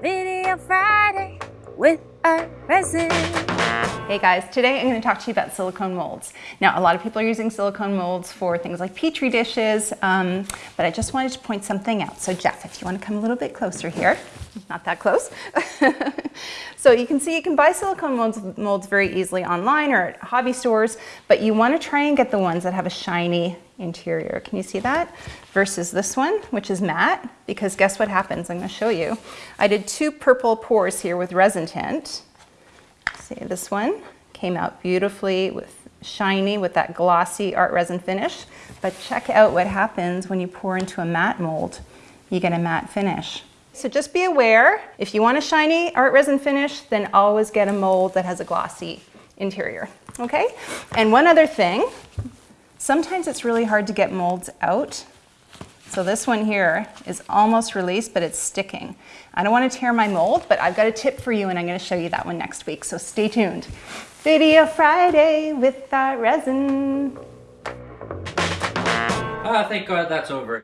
Video Friday with a resin. Hey guys, today I'm going to talk to you about silicone molds. Now, a lot of people are using silicone molds for things like petri dishes, um, but I just wanted to point something out. So Jeff, if you want to come a little bit closer here, not that close. so you can see you can buy silicone molds, molds very easily online or at hobby stores, but you want to try and get the ones that have a shiny interior. Can you see that? Versus this one, which is matte, because guess what happens? I'm going to show you. I did two purple pours here with resin tint. See, this one came out beautifully with shiny with that glossy art resin finish. But check out what happens when you pour into a matte mold. You get a matte finish. So just be aware, if you want a shiny art resin finish, then always get a mold that has a glossy interior, okay? And one other thing, sometimes it's really hard to get molds out. So this one here is almost released, but it's sticking. I don't want to tear my mold, but I've got a tip for you and I'm going to show you that one next week, so stay tuned. Video Friday with ArtResin. Ah, thank God that's over.